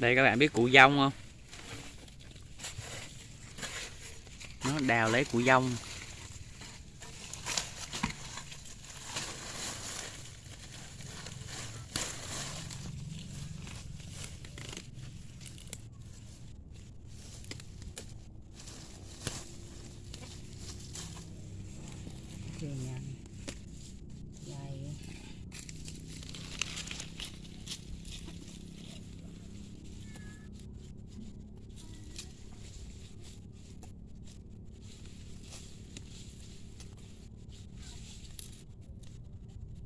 đây các bạn biết củ dông không? Nó đào lấy củ dông. Thì nhà dài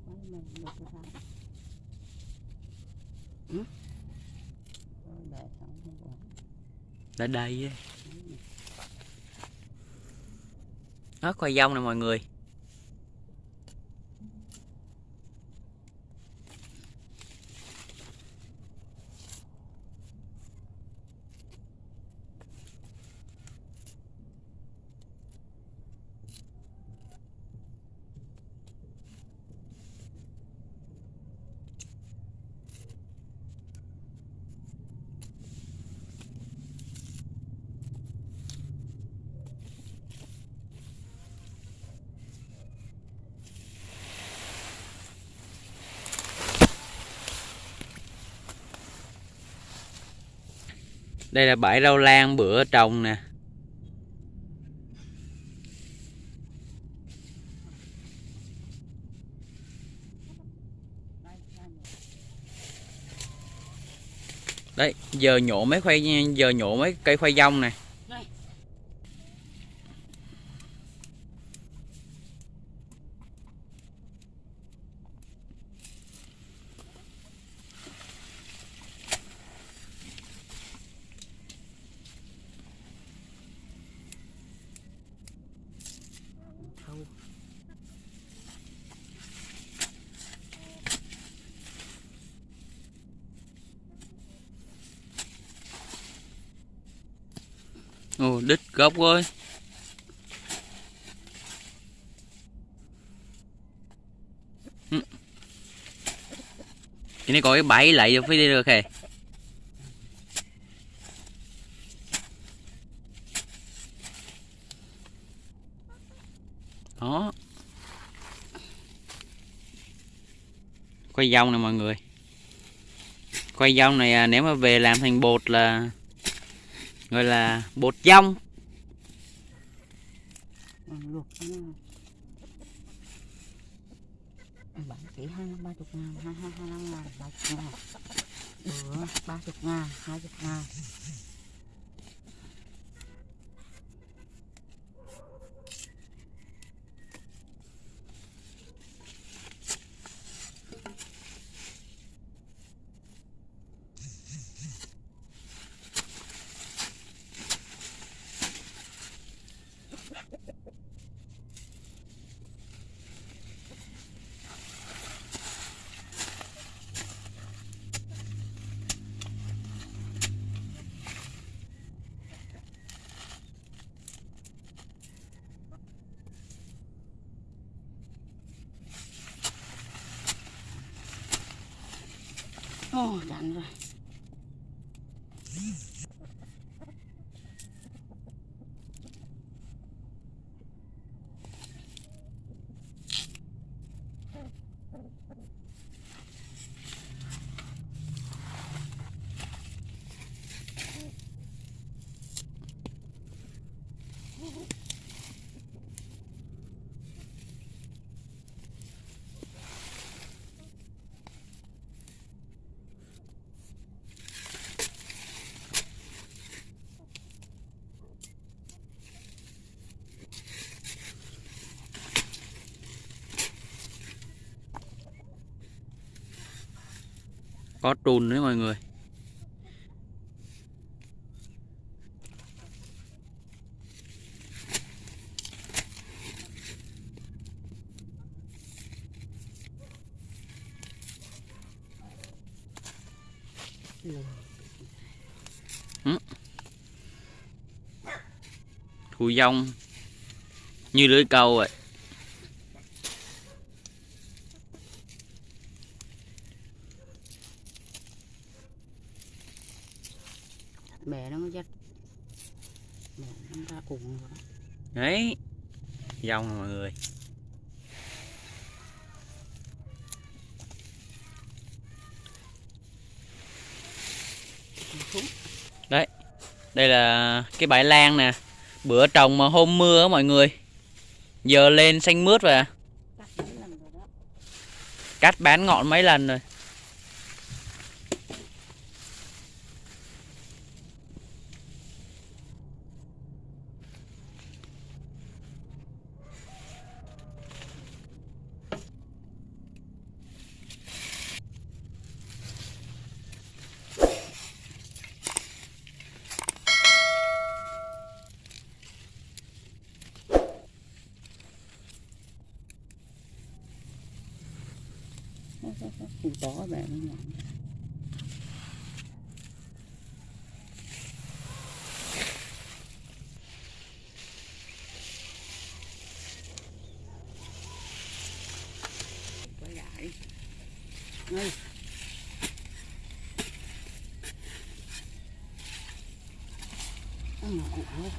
Mấy mình được cái sao? Ừ? Rồi để xong không có đã đây á. đó khoai dông nè mọi người đây là bãi rau lan bữa trồng nè. Đây, đấy giờ nhổ mấy khoai giờ nhổ mấy cây khoai dông này Đây. Thâu ồ, đít gốc ơi ừ. cái này có cái bẫy lại vô phải đi được kìa. Đó. Quay dông nè mọi người. Quay dông này à, nếu mà về làm thành bột là gọi là bột dông. Luộc cho nó bán chỉ hai ba chục ngàn hai hai hai năm ngàn ba chục ngàn. Bữa, ba chục ngàn, hai chục ngàn. Ồ, chán rồi. Có trùn đấy mọi người. Ừ. Thu dông. Như lưới câu vậy. Mẹ nó dắt. Mẹ nó ra cùng rồi đó. đấy. Dông nè mọi người. Xuống. đây là cái bãi lan nè. Bữa trồng mà hôm mưa á mọi người. Giờ lên xanh mướt rồi à. Rồi cắt bán ngọn mấy lần rồi khu có về nó nhỏ quay lại ngay Ăn một cụ luôn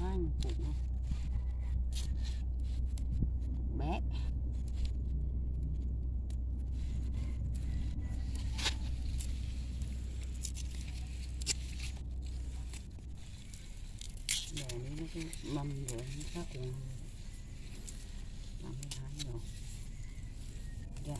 Ăn một cụ luôn Để nó cái mâm rồi nó khác cùng Làm cái thái rồi Dạ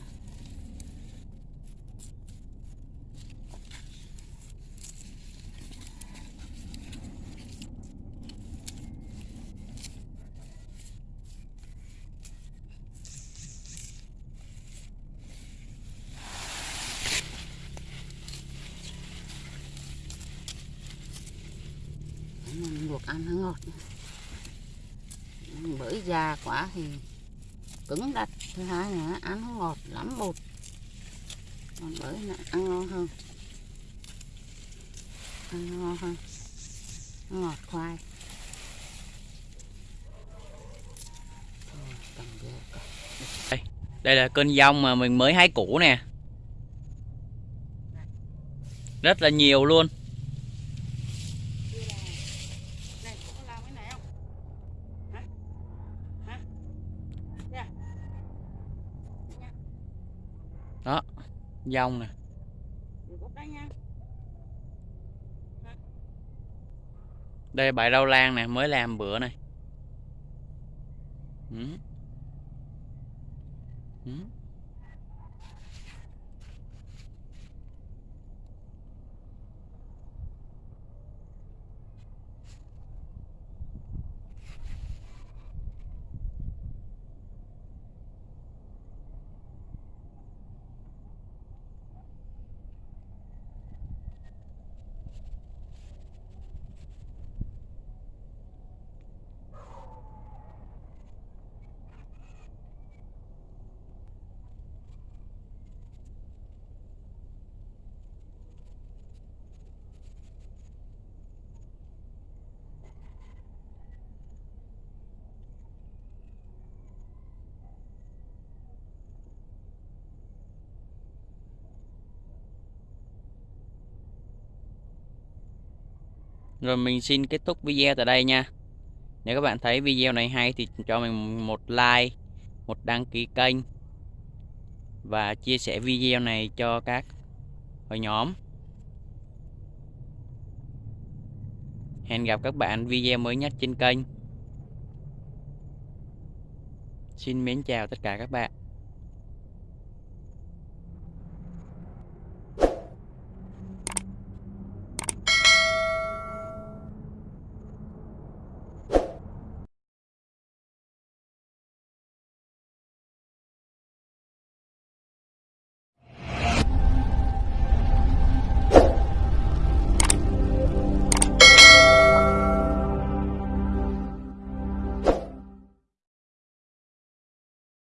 mình luộc ăn nó ngọt bởi già quá thì cứng đắt thứ hai nữa ăn nó ngọt lắm bột. Còn bởi là ăn ngon hơn. Ăn ngon hơn. Nó ngọt khoai. Đây, đây là cơn dông mà mình mới hái củ nè. Rất là nhiều luôn này có làm cái này không hả hả Dạ dông nè đây bãi rau lan nè mới làm bữa này ừ. Ừ. Rồi mình xin kết thúc video tại đây nha. Nếu các bạn thấy video này hay thì cho mình một like, một đăng ký kênh và chia sẻ video này cho các hội nhóm. Hẹn gặp các bạn video mới nhất trên kênh. Xin mến chào tất cả các bạn.